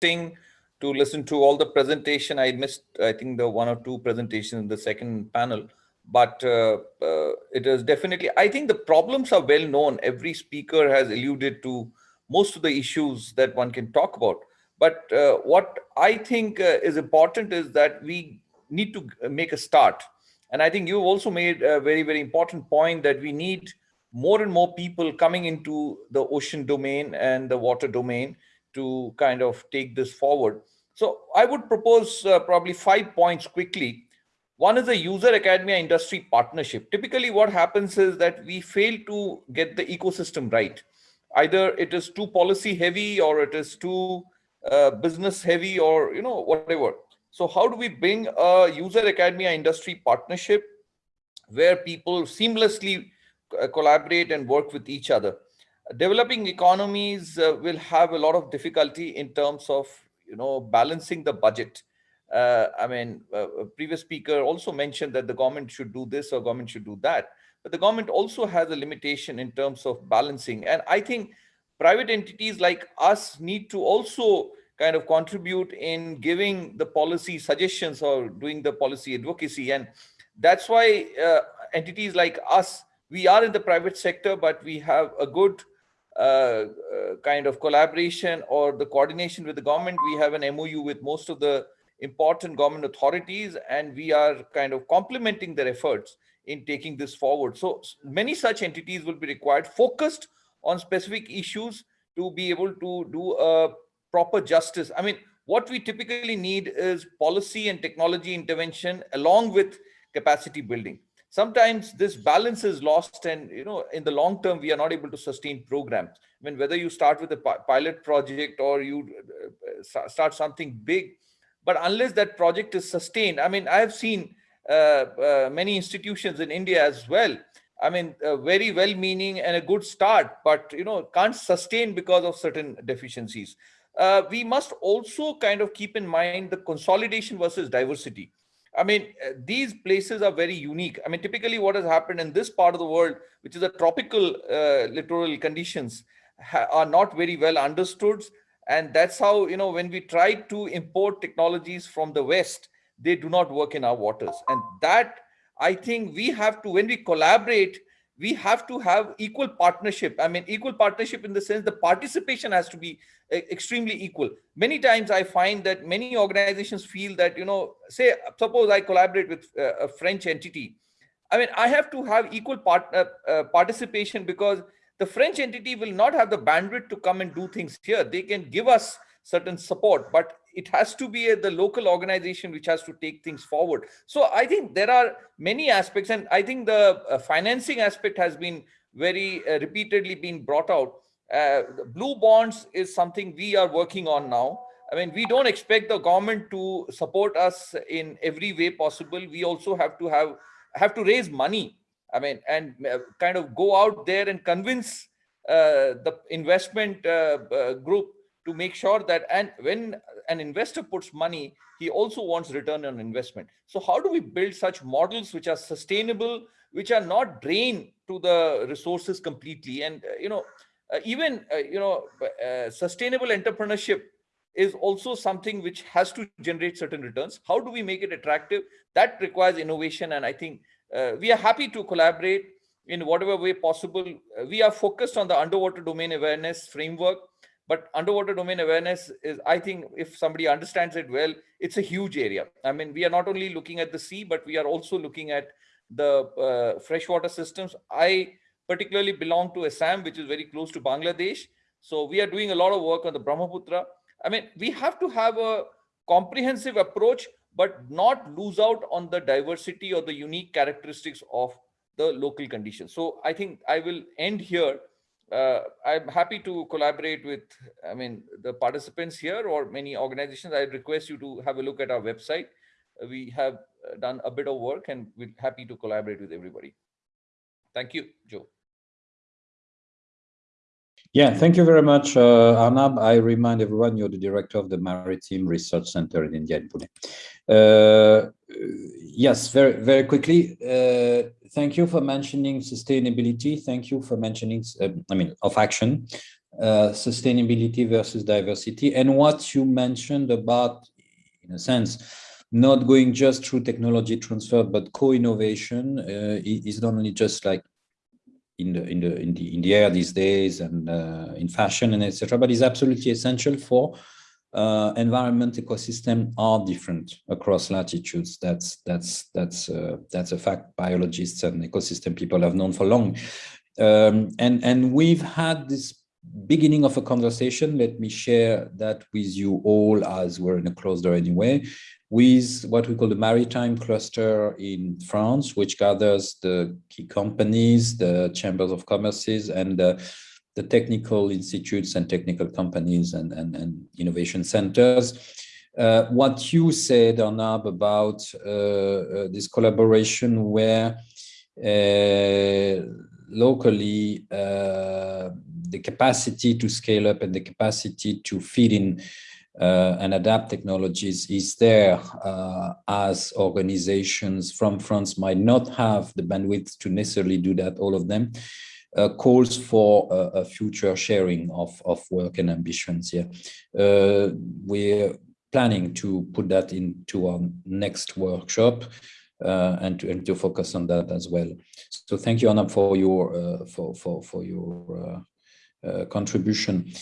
to listen to all the presentation. I missed, I think, the one or two presentations in the second panel, but uh, uh, it is definitely, I think the problems are well known. Every speaker has alluded to most of the issues that one can talk about. But uh, what I think uh, is important is that we need to make a start. And I think you also made a very, very important point that we need more and more people coming into the ocean domain and the water domain to kind of take this forward. So I would propose uh, probably five points quickly. One is a user academia industry partnership. Typically what happens is that we fail to get the ecosystem right. Either it is too policy heavy or it is too uh, business heavy or, you know, whatever. So how do we bring a user academia industry partnership where people seamlessly uh, collaborate and work with each other? Developing economies uh, will have a lot of difficulty in terms of you know balancing the budget. Uh, i mean uh, a previous speaker also mentioned that the government should do this or government should do that. But the government also has a limitation in terms of balancing. And i think private entities like us need to also kind of contribute in giving the policy suggestions or doing the policy advocacy. And that's why uh, entities like us we are in the private sector but we have a good Uh, uh, kind of collaboration or the coordination with the government. We have an MOU with most of the important government authorities, and we are kind of complementing their efforts in taking this forward. So many such entities will be required, focused on specific issues to be able to do a proper justice. I mean, what we typically need is policy and technology intervention along with capacity building sometimes this balance is lost and you know in the long term we are not able to sustain programs. I mean whether you start with a pilot project or you uh, start something big but unless that project is sustained i mean i have seen uh, uh, many institutions in india as well. I mean uh, very well meaning and a good start but you know can't sustain because of certain deficiencies. Uh, we must also kind of keep in mind the consolidation versus diversity I mean, uh, these places are very unique. I mean, typically what has happened in this part of the world, which is a tropical uh, littoral conditions, are not very well understood. And that's how, you know, when we try to import technologies from the West, they do not work in our waters. And that, I think we have to, when we collaborate, we have to have equal partnership. I mean, equal partnership in the sense the participation has to be extremely equal. Many times I find that many organizations feel that, you know, say, suppose I collaborate with uh, a French entity. I mean, I have to have equal part, uh, uh, participation because the French entity will not have the bandwidth to come and do things here. They can give us certain support, but it has to be a, the local organization which has to take things forward. So I think there are many aspects, and I think the uh, financing aspect has been very uh, repeatedly been brought out. Uh, blue bonds is something we are working on now. I mean, we don't expect the government to support us in every way possible. We also have to have have to raise money. I mean, and uh, kind of go out there and convince uh, the investment uh, group to make sure that and when an investor puts money he also wants return on investment. So how do we build such models which are sustainable which are not drained to the resources completely? And uh, you know uh, even uh, you know uh, sustainable entrepreneurship is also something which has to generate certain returns. How do we make it attractive? That requires innovation and i think uh, we are happy to collaborate in whatever way possible. Uh, we are focused on the underwater domain awareness framework but underwater domain awareness is i think if somebody understands it well it's a huge area. I mean we are not only looking at the sea but we are also looking at the uh, freshwater systems. I particularly belong to assam which is very close to bangladesh. So we are doing a lot of work on the brahmaputra. I mean we have to have a comprehensive approach but not lose out on the diversity or the unique characteristics of the local conditions. So i think i will end here uh, I'm happy to collaborate with, I mean, the participants here or many organizations. I request you to have a look at our website. We have uh, done a bit of work and we're happy to collaborate with everybody. Thank you, Joe. Yeah, thank you very much, uh, Arnab. I remind everyone you're the director of the Maritime Research Center in India in Pune. Uh, yes, very, very quickly. Uh, thank you for mentioning sustainability. Thank you for mentioning, uh, I mean, of action. uh, sustainability versus diversity and what you mentioned about, in a sense, not going just through technology transfer, but co-innovation uh, is not only just like in the in the in the in the air these days and uh, in fashion and etc. But is absolutely essential for uh, environment ecosystem are different across latitudes. That's that's that's uh, that's a fact. Biologists and ecosystem people have known for long, um, and and we've had this beginning of a conversation. Let me share that with you all as we're in a closed door anyway with what we call the maritime cluster in France, which gathers the key companies, the chambers of commerces, and the, the technical institutes and technical companies and, and, and innovation centers. Uh, what you said, Arnab, about uh, uh, this collaboration where uh, locally uh, the capacity to scale up and the capacity to feed in and adapt technologies is there uh, as organizations from France might not have the bandwidth to necessarily do that, all of them, uh, calls for a, future sharing of, of work and ambitions here. Uh, we're planning to put that into our next workshop uh, and, to, and to focus on that as well. So thank you, Anna, for your, uh, for, for, for your contribution.